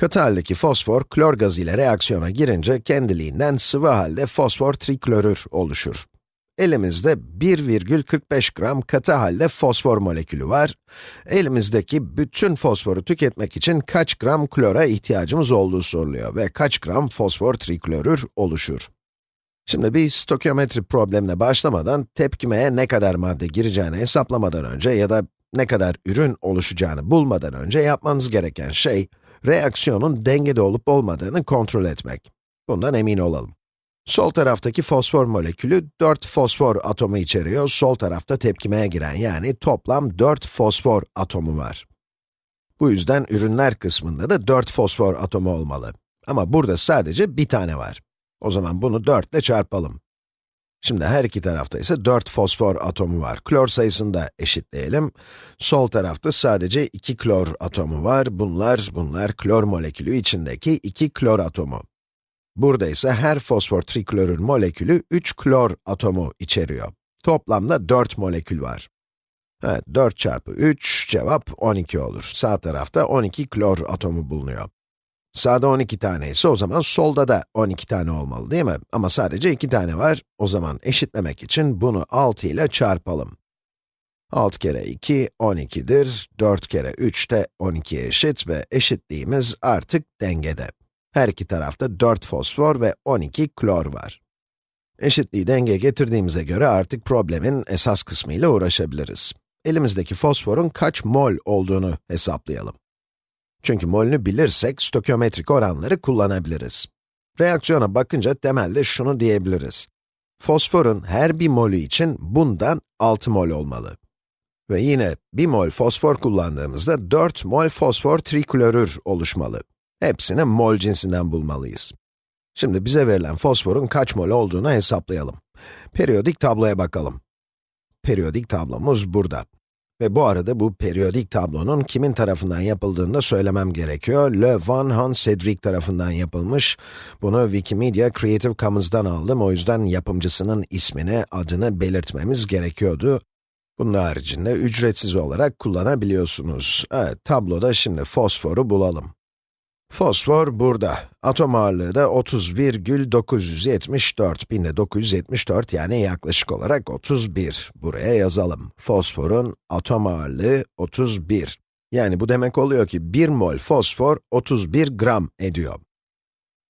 Katı haldeki fosfor, klor gazı ile reaksiyona girince kendiliğinden sıvı halde fosfor triklorür oluşur. Elimizde 1,45 gram katı halde fosfor molekülü var. Elimizdeki bütün fosforu tüketmek için kaç gram klora ihtiyacımız olduğu soruluyor ve kaç gram fosfor triklorür oluşur. Şimdi bir stoichiometri problemine başlamadan tepkimeye ne kadar madde gireceğini hesaplamadan önce ya da ne kadar ürün oluşacağını bulmadan önce yapmanız gereken şey, reaksiyonun dengede olup olmadığını kontrol etmek. Bundan emin olalım. Sol taraftaki fosfor molekülü 4 fosfor atomu içeriyor, sol tarafta tepkimeye giren yani toplam 4 fosfor atomu var. Bu yüzden ürünler kısmında da 4 fosfor atomu olmalı. Ama burada sadece bir tane var. O zaman bunu 4 ile çarpalım. Şimdi her iki tarafta ise 4 fosfor atomu var. Klor sayısını da eşitleyelim. Sol tarafta sadece 2 klor atomu var. Bunlar, bunlar klor molekülü içindeki 2 klor atomu. Burada ise her fosfor triklorür molekülü 3 klor atomu içeriyor. Toplamda 4 molekül var. Evet, 4 çarpı 3, cevap 12 olur. Sağ tarafta 12 klor atomu bulunuyor. Sağda 12 tane ise o zaman solda da 12 tane olmalı değil mi? Ama sadece 2 tane var. O zaman eşitlemek için bunu 6 ile çarpalım. 6 kere 2, 12'dir. 4 kere 3 de 12'ye eşit ve eşitliğimiz artık dengede. Her iki tarafta 4 fosfor ve 12 klor var. Eşitliği dengeye getirdiğimize göre artık problemin esas kısmıyla uğraşabiliriz. Elimizdeki fosforun kaç mol olduğunu hesaplayalım. Çünkü molünü bilirsek, stoichiometrik oranları kullanabiliriz. Reaksiyona bakınca temelde şunu diyebiliriz. Fosforun her bir molü için bundan 6 mol olmalı. Ve yine 1 mol fosfor kullandığımızda 4 mol fosfor triklorür oluşmalı. Hepsini mol cinsinden bulmalıyız. Şimdi bize verilen fosforun kaç mol olduğunu hesaplayalım. Periyodik tabloya bakalım. Periyodik tablomuz burada. Ve bu arada bu periyodik tablonun kimin tarafından yapıldığını da söylemem gerekiyor. Le Van Han Cedric tarafından yapılmış. Bunu Wikimedia Creative Commons'dan aldım. O yüzden yapımcısının ismini, adını belirtmemiz gerekiyordu. Bunun haricinde ücretsiz olarak kullanabiliyorsunuz. Evet, tabloda şimdi fosforu bulalım. Fosfor burada. Atom ağırlığı da 30,974, 1974 yani yaklaşık olarak 31. Buraya yazalım. Fosforun atom ağırlığı 31. Yani bu demek oluyor ki 1 mol fosfor 31 gram ediyor.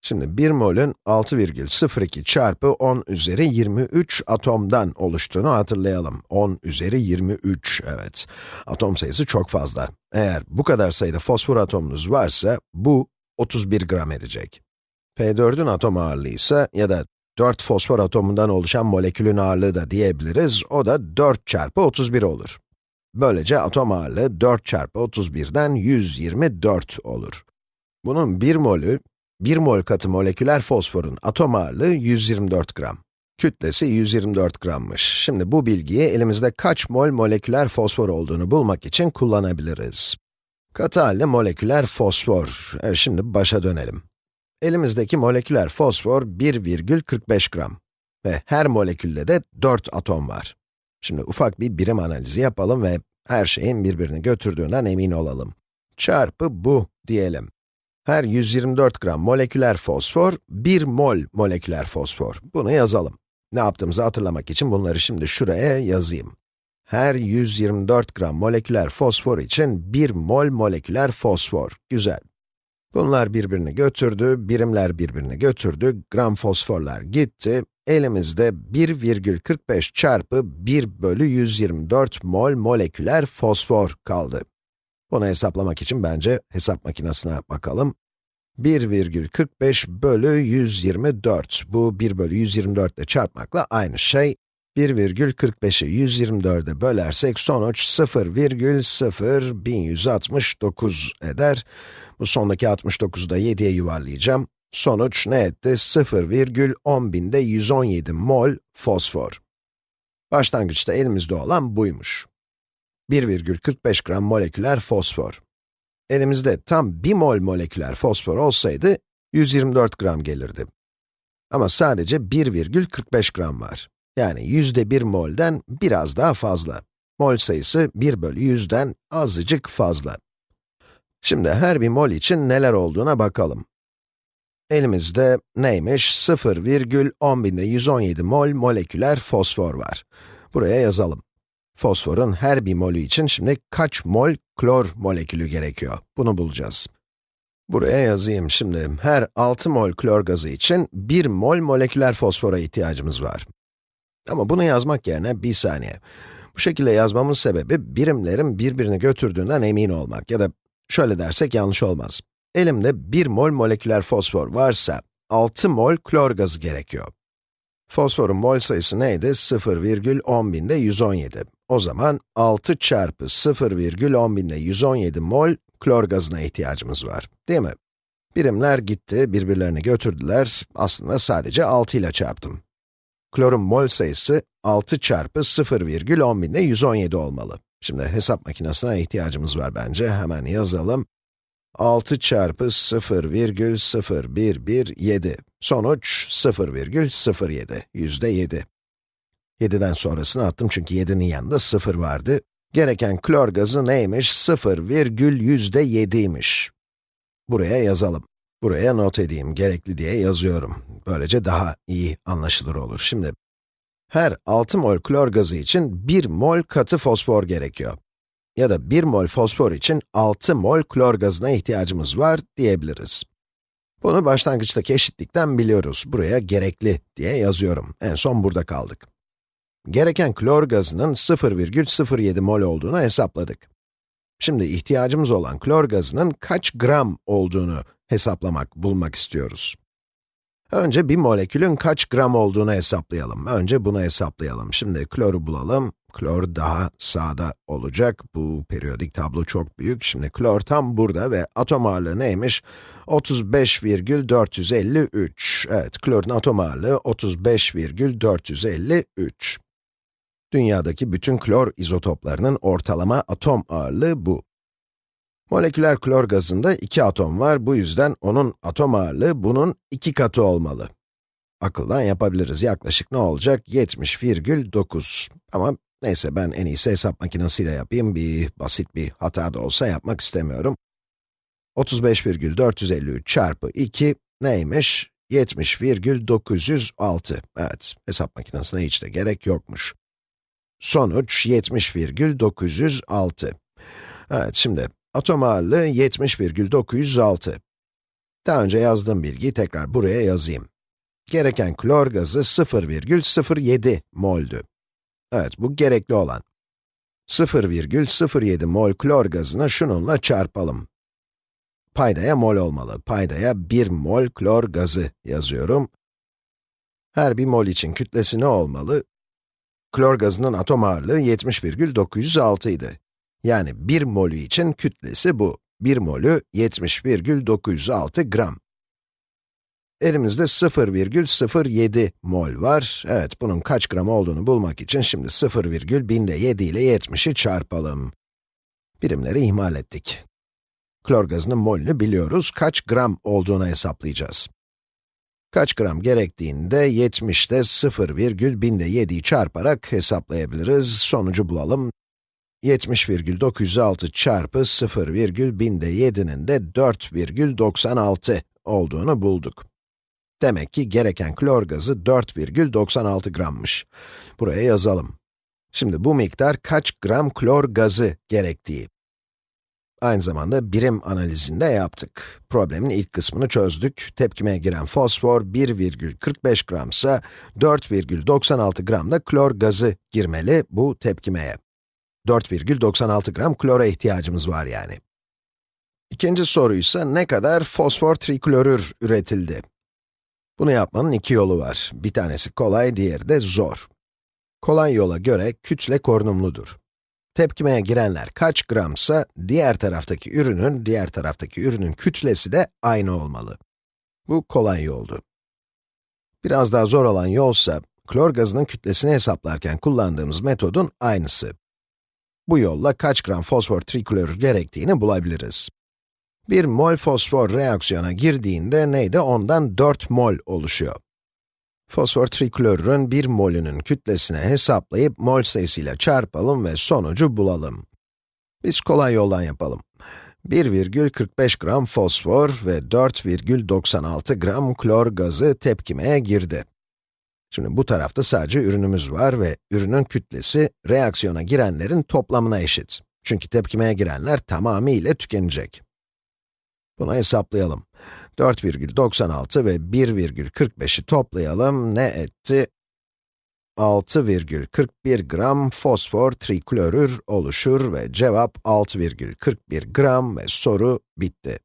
Şimdi 1 molün 6,02 çarpı 10 üzeri 23 atomdan oluştuğunu hatırlayalım. 10 üzeri 23, evet. Atom sayısı çok fazla. Eğer bu kadar sayıda fosfor atomunuz varsa, bu 31 gram edecek. P4'ün atom ağırlığı ise ya da 4 fosfor atomundan oluşan molekülün ağırlığı da diyebiliriz, o da 4 çarpı 31 olur. Böylece atom ağırlığı 4 çarpı 31'den 124 olur. Bunun 1 molü, 1 mol katı moleküler fosforun atom ağırlığı 124 gram. Kütlesi 124 grammış. Şimdi bu bilgiyi elimizde kaç mol moleküler fosfor olduğunu bulmak için kullanabiliriz. Katı halde moleküler fosfor. Evet, şimdi başa dönelim. Elimizdeki moleküler fosfor 1,45 gram. Ve her molekülde de 4 atom var. Şimdi ufak bir birim analizi yapalım ve her şeyin birbirini götürdüğünden emin olalım. Çarpı bu diyelim. Her 124 gram moleküler fosfor, 1 mol moleküler fosfor. Bunu yazalım. Ne yaptığımızı hatırlamak için bunları şimdi şuraya yazayım. Her 124 gram moleküler fosfor için 1 mol moleküler fosfor. Güzel. Bunlar birbirini götürdü, birimler birbirini götürdü, gram fosforlar gitti. Elimizde 1,45 çarpı 1 bölü 124 mol moleküler fosfor kaldı. Bunu hesaplamak için bence hesap makinesine bakalım. 1,45 bölü 124. Bu 1 bölü 124 ile çarpmakla aynı şey. 1,45'i 124'e bölersek sonuç 0,0169 eder. Bu sondaki 69'u da 7'ye yuvarlayacağım. Sonuç ne etti? 0,10.000'de 117 mol fosfor. Başlangıçta elimizde olan buymuş. 1,45 gram moleküler fosfor. Elimizde tam 1 mol moleküler fosfor olsaydı, 124 gram gelirdi. Ama sadece 1,45 gram var. Yani yüzde 1 molden biraz daha fazla. Mol sayısı 1 bölü 100'den azıcık fazla. Şimdi her bir mol için neler olduğuna bakalım. Elimizde neymiş? 0,10 mol moleküler fosfor var. Buraya yazalım. Fosforun her bir molü için şimdi kaç mol klor molekülü gerekiyor? Bunu bulacağız. Buraya yazayım şimdi. Her 6 mol klor gazı için 1 mol moleküler fosfora ihtiyacımız var. Ama bunu yazmak yerine bir saniye. Bu şekilde yazmamın sebebi birimlerin birbirini götürdüğünden emin olmak ya da şöyle dersek yanlış olmaz. Elimde 1 mol moleküler fosfor varsa 6 mol klor gazı gerekiyor. Fosforun mol sayısı neydi? 0,10 binde 117. O zaman 6 çarpı 0,10 binde 117 mol klor gazına ihtiyacımız var, değil mi? Birimler gitti, birbirlerini götürdüler. Aslında sadece 6 ile çarptım. Klorun mol sayısı 6 çarpı 0,10 binde 117 olmalı. Şimdi hesap makinesine ihtiyacımız var bence. Hemen yazalım. 6 çarpı 0,0117. Sonuç 0,07, yüzde 7. 7'den sonrasını attım çünkü 7'nin yanında 0 vardı. Gereken klor gazı neymiş? 0,7'ymiş. Buraya yazalım. Buraya not edeyim, gerekli diye yazıyorum. Böylece daha iyi anlaşılır olur. Şimdi, her 6 mol klor gazı için 1 mol katı fosfor gerekiyor. Ya da 1 mol fosfor için 6 mol klor gazına ihtiyacımız var diyebiliriz. Bunu başlangıçtaki eşitlikten biliyoruz. Buraya gerekli diye yazıyorum. En son burada kaldık. Gereken klor gazının 0,07 mol olduğunu hesapladık. Şimdi ihtiyacımız olan klor gazının kaç gram olduğunu hesaplamak, bulmak istiyoruz. Önce bir molekülün kaç gram olduğunu hesaplayalım. Önce bunu hesaplayalım. Şimdi kloru bulalım. Klor daha sağda olacak. Bu periyodik tablo çok büyük. Şimdi klor tam burada ve atom ağırlığı neymiş? 35,453. Evet, klorun atom ağırlığı 35,453. Dünyadaki bütün klor izotoplarının ortalama atom ağırlığı bu. Moleküler klor gazında iki atom var, bu yüzden onun atom ağırlığı bunun iki katı olmalı. Akıldan yapabiliriz, yaklaşık ne olacak? 70,9. Ama neyse ben en iyisi hesap makinesiyle yapayım, bir basit bir hata da olsa yapmak istemiyorum. 35,453 çarpı 2 neymiş? 70,906. Evet, hesap makinesine hiç de gerek yokmuş. Sonuç 70,906. Evet, şimdi atom ağırlığı 70,906. Daha önce yazdığım bilgiyi tekrar buraya yazayım. Gereken klor gazı 0,07 mol'dü. Evet, bu gerekli olan. 0,07 mol klor gazını şununla çarpalım. Paydaya mol olmalı. Paydaya 1 mol klor gazı yazıyorum. Her bir mol için kütlesi ne olmalı? Klor gazının atom ağırlığı 70,906 idi. Yani 1 molü için kütlesi bu. 1 molü 70,906 gram. Elimizde 0,07 mol var. Evet, bunun kaç gram olduğunu bulmak için şimdi 0, binde 7 ile 70'i çarpalım. Birimleri ihmal ettik. Klor gazının molünü biliyoruz, kaç gram olduğunu hesaplayacağız. Kaç gram gerektiğini de 70'te 0, binde 7'yi çarparak hesaplayabiliriz. Sonucu bulalım. 70,906 çarpı 0, binde 7'nin de 4,96 olduğunu bulduk. Demek ki gereken klor gazı 4,96 grammış. Buraya yazalım. Şimdi bu miktar kaç gram klor gazı gerektiği. Aynı zamanda birim analizinde yaptık. Problemin ilk kısmını çözdük. Tepkimeye giren fosfor 1,45 gramsa 4,96 gram da klor gazı girmeli bu tepkimeye. 4,96 gram klora ihtiyacımız var yani. İkinci soruysa ne kadar fosfor triklorür üretildi? Bunu yapmanın iki yolu var. Bir tanesi kolay, diğeri de zor. Kolay yola göre kütle korunumludur. Tepkimeye girenler kaç gramsa, diğer taraftaki ürünün, diğer taraftaki ürünün kütlesi de aynı olmalı. Bu kolay yoldu. Biraz daha zor olan yolsa, klor gazının kütlesini hesaplarken kullandığımız metodun aynısı. Bu yolla kaç gram fosfor triklorür gerektiğini bulabiliriz. Bir mol fosfor reaksiyona girdiğinde neydi? Ondan 4 mol oluşuyor. Fosfor triklorürün 1 molünün kütlesini hesaplayıp mol sayısıyla çarpalım ve sonucu bulalım. Biz kolay yoldan yapalım. 1,45 gram fosfor ve 4,96 gram klor gazı tepkimeye girdi. Şimdi bu tarafta sadece ürünümüz var ve ürünün kütlesi reaksiyona girenlerin toplamına eşit. Çünkü tepkimeye girenler tamamıyla tükenecek. Bunu hesaplayalım. 4,96 ve 1,45'i toplayalım. Ne etti? 6,41 gram fosfor triklorür oluşur ve cevap 6,41 gram ve soru bitti.